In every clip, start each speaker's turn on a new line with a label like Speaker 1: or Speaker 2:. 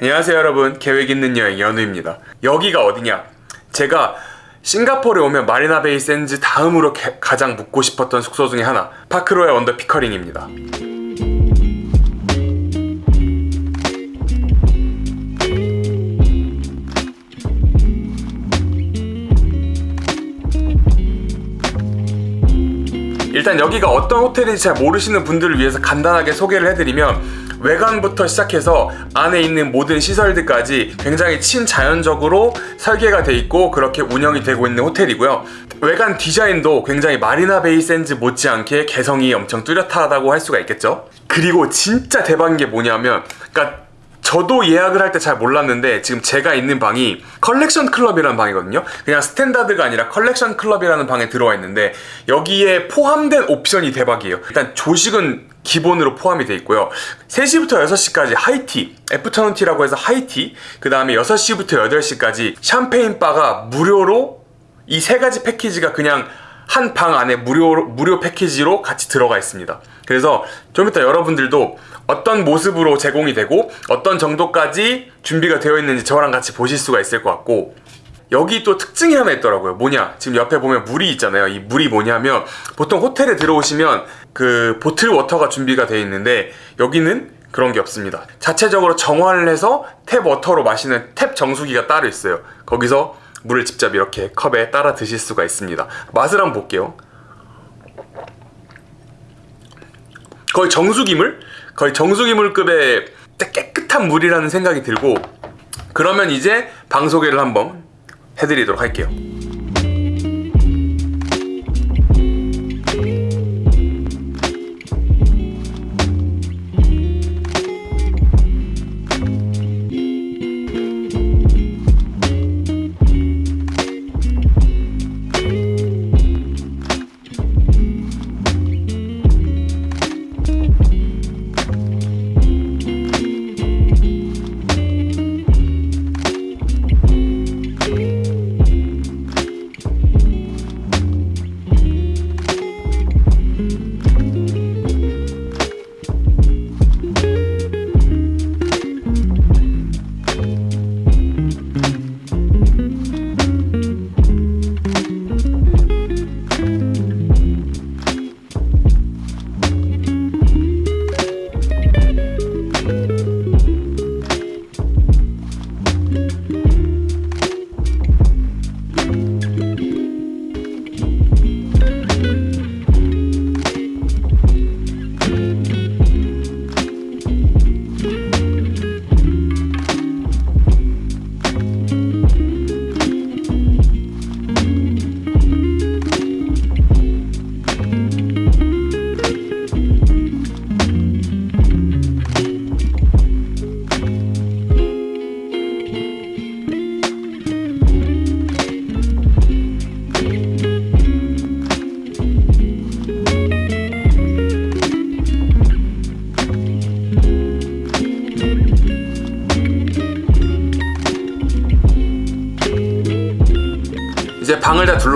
Speaker 1: 안녕하세요 여러분. 계획 있는 여행 연우입니다. 여기가 어디냐? 제가 싱가포르에 오면 마리나 베이 샌즈 다음으로 게- 가장 묵고 싶었던 숙소 중에 하나 파크로얄 원더 피커링입니다 일단 여기가 어떤 호텔인지 잘 모르시는 분들을 위해서 간단하게 소개를 해드리면 외관부터 시작해서 안에 있는 모든 시설들까지 굉장히 친자연적으로 설계가 돼 있고 그렇게 운영이 되고 있는 호텔이고요. 외관 디자인도 굉장히 마리나 베이 샌즈 못지않게 개성이 엄청 뚜렷하다고 할 수가 있겠죠. 그리고 진짜 대박인 게 뭐냐면 그러니까 저도 예약을 할 때 잘 몰랐는데 지금 제가 있는 방이 Collection Club이라는 방이거든요. 그냥 standard가 아니라 Collection Club이라는 방에 들어와 있는데 여기에 포함된 옵션이 대박이에요. 일단 조식은 기본으로 포함이 돼 있고요. 3시부터 6시까지 하이티, 애프터눈티라고 해서 하이티, 그 다음에 6시부터 8시까지 샴페인 바가 무료로 이 세 가지 패키지가 그냥 한 방 안에 무료 무료 패키지로 같이 들어가 있습니다. 그래서 좀 이따 여러분들도 어떤 모습으로 제공이 되고 어떤 정도까지 준비가 되어 있는지 저랑 같이 보실 수가 있을 것 같고 여기 또 특징이 하나 있더라고요. 뭐냐? 지금 옆에 보면 물이 있잖아요. 이 물이 뭐냐면 보통 호텔에 들어오시면 그 bottle water가 준비가 되어 있는데 여기는 그런 게 없습니다. 자체적으로 정화를 해서 tap water로 마시는 tap 정수기가 따로 있어요. 거기서 물을 직접 이렇게 컵에 따라 드실 수가 있습니다. 맛을 한번 볼게요. 거의 정수기물? 거의 정수기물급의 깨끗한 물이라는 생각이 들고 그러면 이제 방 소개를 한번 해드리도록 할게요.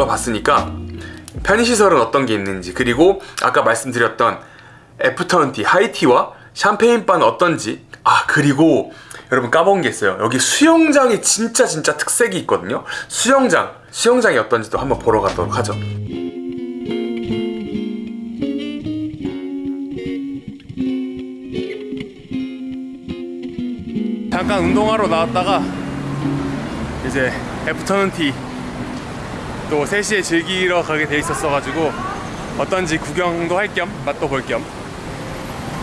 Speaker 1: 둘러봤으니까 편의시설은 어떤 게 있는지 그리고 아까 말씀드렸던 애프터눈티, 하이티와 샴페인바는 어떤지. 아 그리고 여러분 까먹은 게 있어요. 여기 수영장이 진짜 진짜 특색이 있거든요. 수영장, 수영장이 어떤지도 한번 보러 가도록 하죠. 잠깐 운동하러 나왔다가 이제 애프터눈티 또 3시에 즐기러 가게 돼 있었어가지고 어떤지 구경도 할 겸 맛도 볼 겸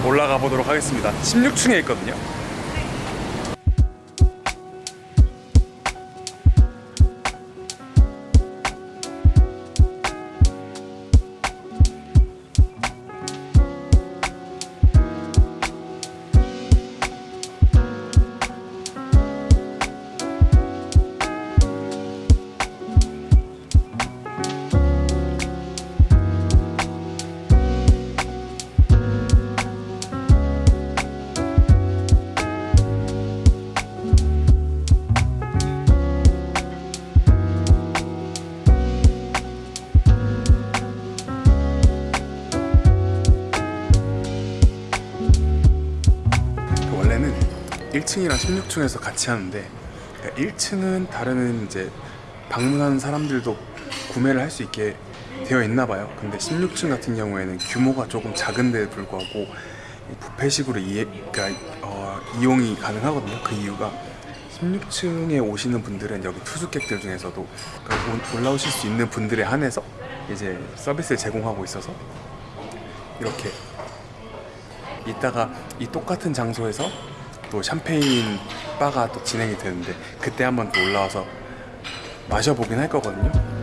Speaker 1: 올라가 보도록 하겠습니다. 16층에 있거든요 15층이랑 16층에서 같이 하는데 1층은 다른 이제 방문하는 사람들도 구매를 할 수 있게 되어 있나 봐요. 근데 16층 같은 경우에는 규모가 조금 작은데 불구하고 이 뷔페식으로 이해, 그러니까 어, 이용이 가능하거든요. 그 이유가 16층에 오시는 분들은 여기 투숙객들 중에서도 그러니까 올- 올라오실 수 있는 분들에 한해서 이제 서비스를 제공하고 있어서 이렇게 이따가 이 똑같은 장소에서 또 샴페인 바가 또 진행이 되는데 그때 한번 또 올라와서 마셔보긴 할 거거든요.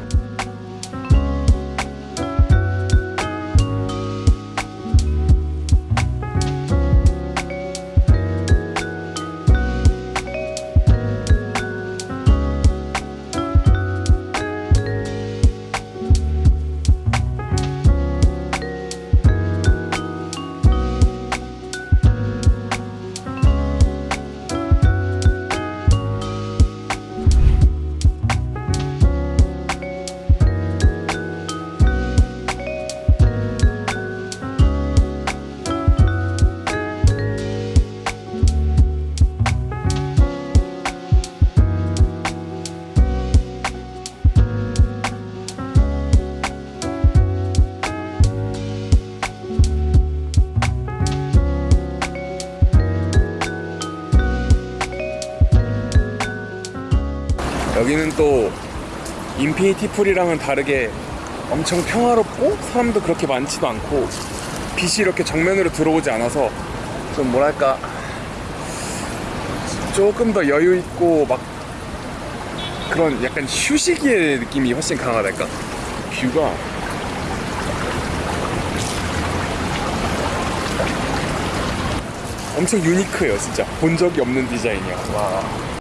Speaker 1: 여기는 또 infinity pool이랑은 다르게 엄청 평화롭고 사람도 그렇게 많지도 않고 빛이 이렇게 정면으로 들어오지 않아서 좀 뭐랄까 조금 더 여유 있고 막 그런 약간 휴식의 느낌이 훨씬 강하달까? view가. 엄청 unique해요 진짜. 본 적이 없는 디자인이야. 와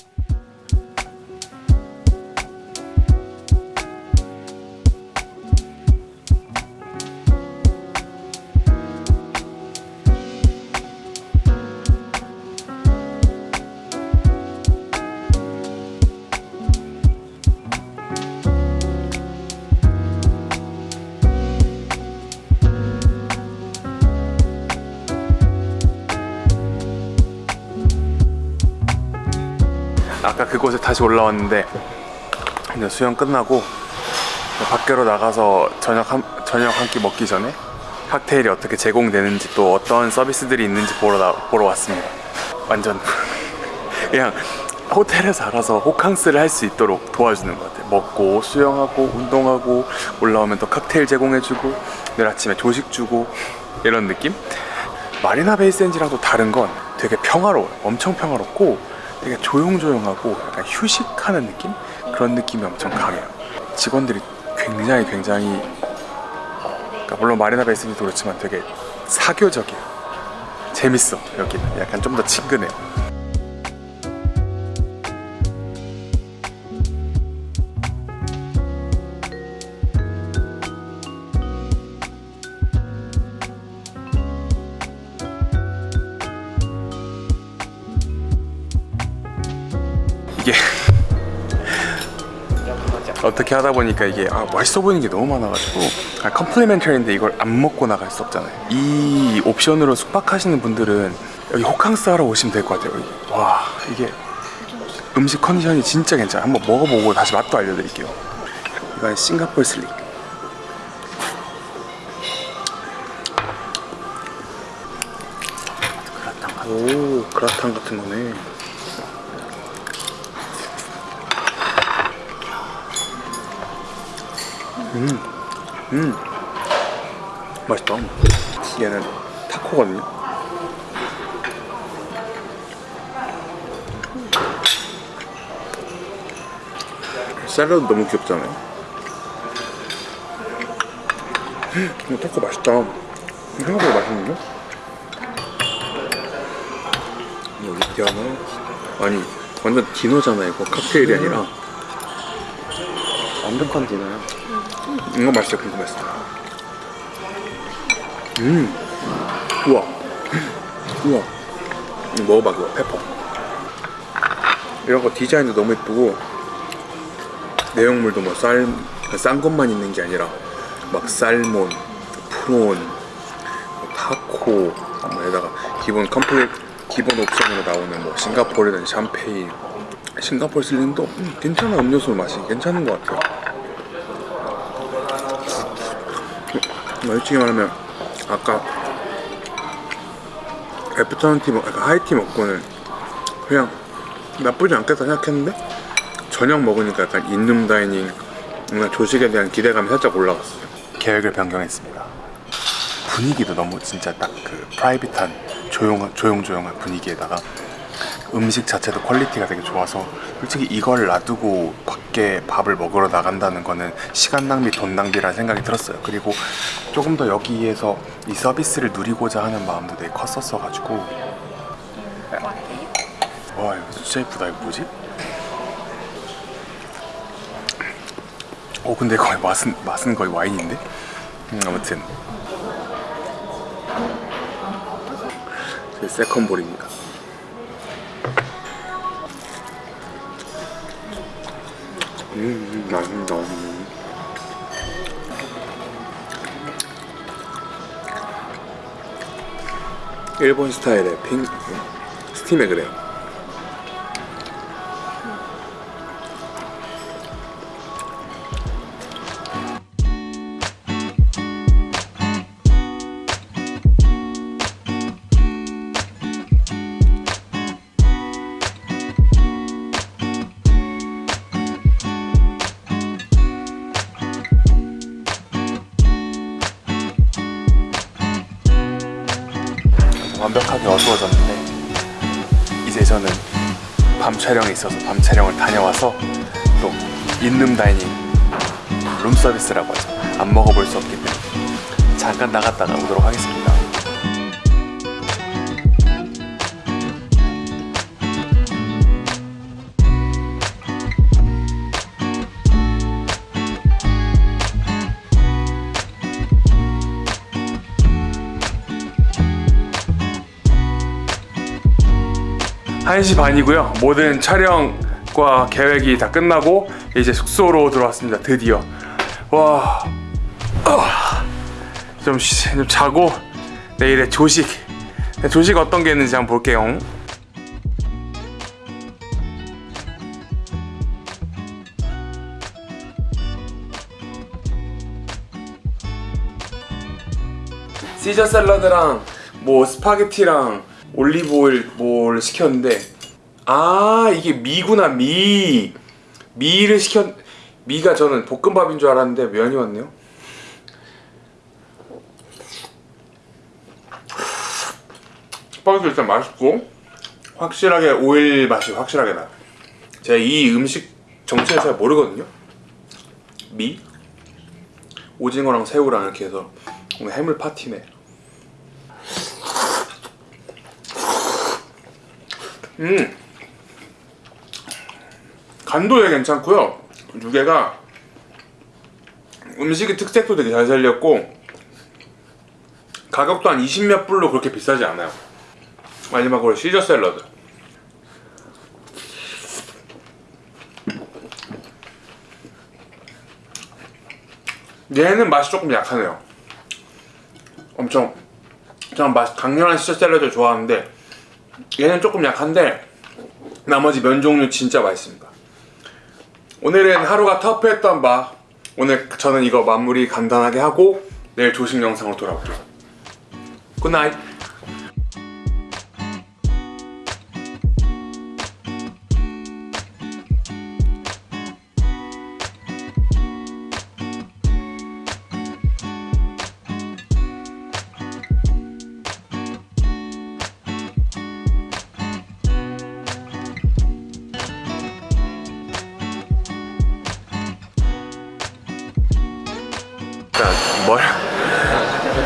Speaker 1: 아까 그곳에 다시 올라왔는데 이제 수영 끝나고 밖으로 나가서 저녁 한, 저녁 한 끼 먹기 전에 칵테일이 어떻게 제공되는지 또 어떤 서비스들이 있는지 보러, 나, 보러 왔습니다. 완전 그냥 호텔에서 알아서 호캉스를 할 수 있도록 도와주는 것 같아요. 먹고 수영하고 운동하고 올라오면 또 칵테일 제공해주고 내일 아침에 조식 주고 이런 느낌? 마리나 베이센지랑 또 다른 건 되게 평화로워요. 엄청 평화롭고 되게 조용조용하고 약간 휴식하는 느낌? 그런 느낌이 엄청 강해요. 직원들이 굉장히 굉장히 그러니까 물론 마리나 베이센지도 그렇지만 되게 사교적이에요. 재밌어 여기는. 약간 좀 더 친근해요 어떻게 하다 보니까 이게 아, 맛있어 보이는 게 너무 많아가지고 아, 컴플리멘터리인데 이걸 안 먹고 나갈 수 없잖아요. 이 옵션으로 숙박하시는 분들은 여기 호캉스 하러 오시면 될 것 같아요. 여기. 와 이게 음식 컨디션이 진짜 괜찮아요. 한번 먹어보고 다시 맛도 알려드릴게요. 이건 싱가포르 슬릭. 오 그라탕 같은 거네 음. 맛있다. 얘는 타코거든요. 샐러드 너무 귀엽잖아요. 이거 타코 맛있다. 생각보다 맛있는데? 여기 디아노 아니 완전 디너잖아 이거 칵테일이 아니라. 완벽한 디너야 이거 맛있어 맛있어. 음. 우와. 우와. 이거 먹어봐 그거. pepper. 이런 거 디자인도 너무 예쁘고 내용물도 뭐 쌀 싼 것만 있는 게 아니라 막 salmon, prawn, 뭐 타코, 뭐에다가 기본 complete 기본 옵션으로 나오는 뭐 싱가포르든 샴페인. 싱가포르 슬링도 음, 괜찮아 음료수 맛이 괜찮은 것 같아요 음, 솔직히 말하면 아까 afternoon tea 먹, 아까 high tea 먹고는 그냥 나쁘지 않겠다 생각했는데 저녁 먹으니까 약간 in-room dining 뭔가 조식에 대한 기대감이 살짝 올라갔어요. 계획을 변경했습니다. 분위기도 너무 진짜 딱 그 private한 조용한 조용조용한 분위기에다가 음식 자체도 퀄리티가 되게 좋아서 솔직히 이걸 놔두고 밖에 밥을 먹으러 나간다는 거는 시간 낭비, 돈 낭비라는 생각이 들었어요. 그리고 조금 더 여기에서 이 서비스를 누리고자 하는 마음도 되게 컸었어 가지고 와 이거 진짜 예쁘다 이거 뭐지? 어 근데 거의 맛은 맛은 거의 와인인데 음, 아무튼 제 세컨볼입니다. 음. 음. 일본 스타일의 핑 스팀에 그래요. 저는 밤 촬영이 있어서 밤 촬영을 다녀와서 또 인룸 다이닝 룸 서비스라고 하죠. 안 먹어볼 수 없기 때문에 잠깐 나갔다가 오도록 하겠습니다 한시 반이고요. 모든 촬영과 계획이 다 끝나고 이제 숙소로 들어왔습니다. 드디어. 와. 아. 좀, 쉬- 좀 자고 내일의 조식. 조식 어떤 게 있는지 한번 볼게요. 시저 샐러드랑 뭐 스파게티랑 올리브 오일 뭘 시켰는데 아 이게 미구나 미. 미를 시켰 미가 저는 볶음밥인 줄 알았는데 면이 왔네요. 스파게티 일단 맛있고 확실하게 오일 맛이 확실하게 나요. 제가 이 음식 정체를 잘 모르거든요. 미. 오징어랑 새우랑 이렇게 해서 오늘 해물 파티네 음. 간도 되게 괜찮고요. 유개가 음식의 특색도 되게 잘 살렸고 가격도 한 20몇 불로 그렇게 비싸지 않아요. 마지막으로 시저 샐러드. 얘는 맛이 조금 약하네요. 엄청. 저는 맛 강렬한 시저 샐러드를 좋아하는데 얘는 조금 약한데 나머지 면 종류 진짜 맛있습니다. 오늘은 하루가 터프했던 바. 오늘 저는 이거 마무리 간단하게 하고 내일 조식 영상으로 돌아올게요. good night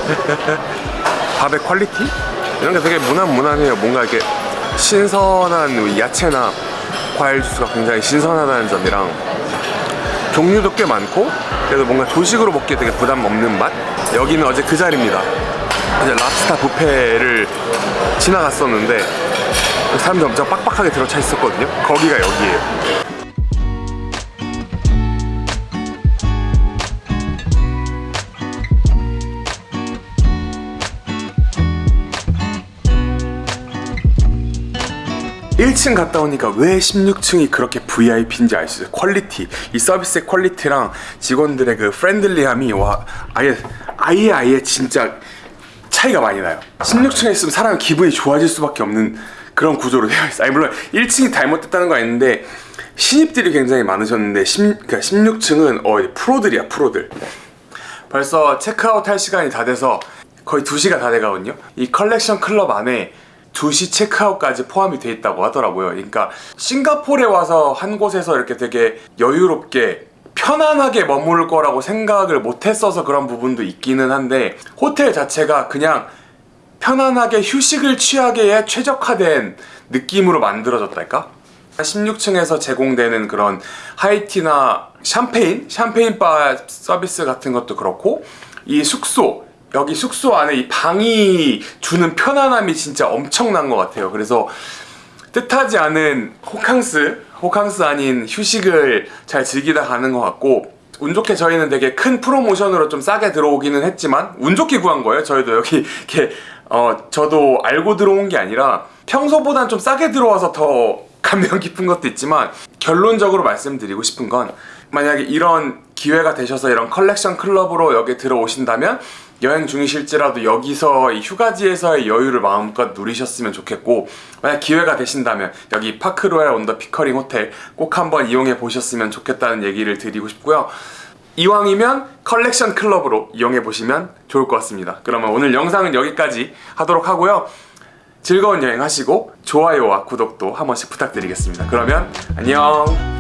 Speaker 1: 밥의 quality 이런 게 되게 무난무난해요. 뭔가 이렇게 신선한 야채나 과일 주스가 굉장히 신선하다는 점이랑 종류도 꽤 많고 그래서 뭔가 조식으로 먹기에 되게 부담 없는 맛. 여기는 어제 그 자리입니다. 어제 랍스타 뷔페를 지나갔었는데 사람들 엄청 빡빡하게 들어차 있었거든요. 거기가 여기예요. 1층 갔다 오니까 왜 16층이 그렇게 VIP인지 알 수 있어요. quality, 이 서비스의 quality랑 직원들의 그 friendly함이 와 아예 아예 아예 진짜 차이가 많이 나요. 16층에 있으면 사람이 기분이 좋아질 수밖에 없는 그런 구조로 되어 있어요. 아니 물론 1층이 잘못됐다는 건 아닌데 신입들이 굉장히 많으셨는데 10, 그러니까 16층은 어 프로들이야 프로들. 벌써 체크아웃 할 시간이 다 돼서 거의 2시가 다 돼가거든요. 이 컬렉션 클럽 안에 2시 체크아웃까지 포함이 돼 있다고 하더라고요. 그러니까 싱가포르에 와서 한 곳에서 이렇게 되게 여유롭게 편안하게 머무를 거라고 생각을 못 했어서 그런 부분도 있기는 한데 호텔 자체가 그냥 편안하게 휴식을 취하기에 최적화된 느낌으로 만들어졌달까? 16층에서 제공되는 그런 하이티나 샴페인, 샴페인 바 서비스 같은 것도 그렇고 이 숙소, 여기 숙소 안에 이 방이 주는 편안함이 진짜 엄청난 것 같아요. 그래서 뜻하지 않은 호캉스, 호캉스 아닌 휴식을 잘 즐기다 가는 것 같고 운 좋게 저희는 되게 큰 프로모션으로 좀 싸게 들어오기는 했지만 운 좋게 구한 거예요. 저희도 여기 이렇게 어 저도 알고 들어온 게 아니라 평소보단 좀 싸게 들어와서 더 감명 깊은 것도 있지만 결론적으로 말씀드리고 싶은 건 만약에 이런 기회가 되셔서 이런 컬렉션 클럽으로 여기 들어오신다면 여행 중이실지라도 여기서 이 휴가지에서의 여유를 마음껏 누리셨으면 좋겠고 만약 기회가 되신다면 여기 파크로얄 온더 피커링 호텔 꼭 한번 이용해 보셨으면 좋겠다는 얘기를 드리고 싶고요. 이왕이면 컬렉션 클럽으로 이용해 보시면 좋을 것 같습니다. 그러면 오늘 영상은 여기까지 하도록 하고요. 즐거운 여행 하시고 좋아요와 구독도 한 번씩 부탁드리겠습니다. 그러면 안녕